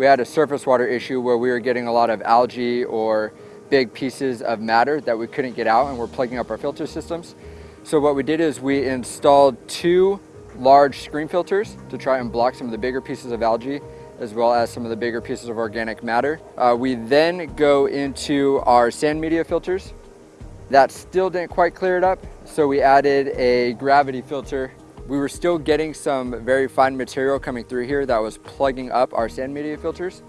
we had a surface water issue where we were getting a lot of algae or big pieces of matter that we couldn't get out and we're plugging up our filter systems. So what we did is we installed two large screen filters to try and block some of the bigger pieces of algae as well as some of the bigger pieces of organic matter. Uh, we then go into our sand media filters. That still didn't quite clear it up, so we added a gravity filter. We were still getting some very fine material coming through here that was plugging up our sand media filters.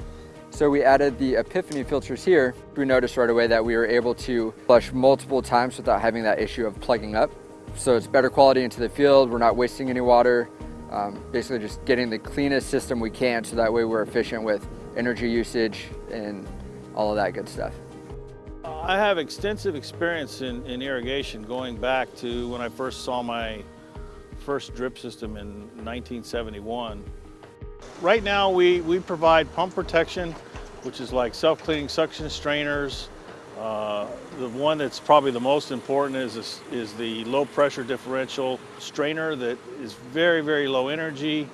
So we added the Epiphany filters here. We noticed right away that we were able to flush multiple times without having that issue of plugging up. So it's better quality into the field. We're not wasting any water. Um, basically just getting the cleanest system we can so that way we're efficient with energy usage and all of that good stuff. I have extensive experience in, in irrigation going back to when I first saw my first drip system in 1971. Right now we, we provide pump protection, which is like self-cleaning suction strainers. Uh, the one that's probably the most important is, is the low pressure differential strainer that is very, very low energy.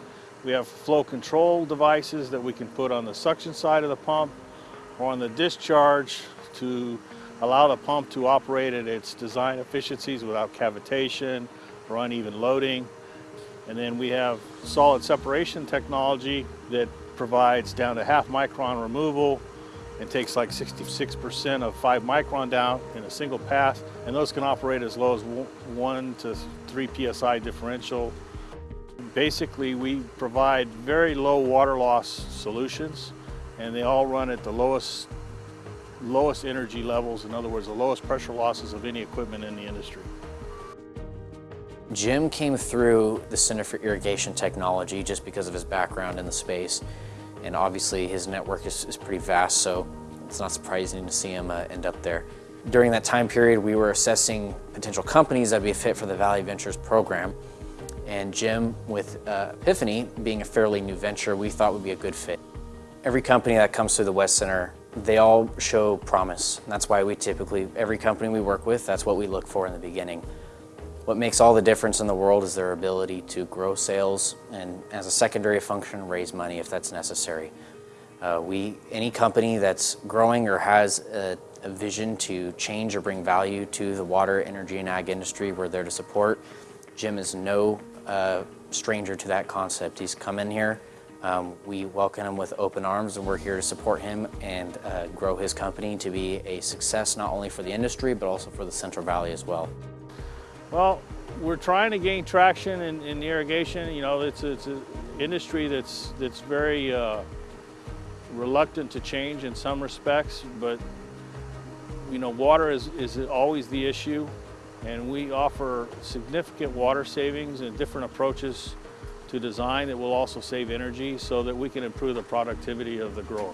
We have flow control devices that we can put on the suction side of the pump or on the discharge to allow the pump to operate at its design efficiencies without cavitation or uneven loading. And then we have solid separation technology that provides down to half micron removal and takes like 66% of five micron down in a single pass. And those can operate as low as one to three PSI differential. Basically, we provide very low water loss solutions and they all run at the lowest lowest energy levels, in other words, the lowest pressure losses of any equipment in the industry. Jim came through the Center for Irrigation Technology just because of his background in the space. And obviously his network is, is pretty vast, so it's not surprising to see him uh, end up there. During that time period, we were assessing potential companies that would be a fit for the Valley Ventures program. And Jim, with uh, Epiphany being a fairly new venture, we thought would be a good fit. Every company that comes through the WET Center, they all show promise. That's why we typically, every company we work with, that's what we look for in the beginning. What makes all the difference in the world is their ability to grow sales and as a secondary function, raise money if that's necessary. Uh, we, any company that's growing or has a, a, vision to change or bring value to the water, energy, and ag industry, we're there to support. Jim is no uh, stranger to that concept. He's come in here, um, we welcome him with open arms and we're here to support him and uh, grow his company to be a success not only for the industry but also for the Central Valley as well. Well, we're trying to gain traction in, in irrigation. You know, it's, it's an industry that's, that's very uh, reluctant to change in some respects, but you know, water is, is always the issue, and we offer significant water savings and different approaches to design that will also save energy so that we can improve the productivity of the grower.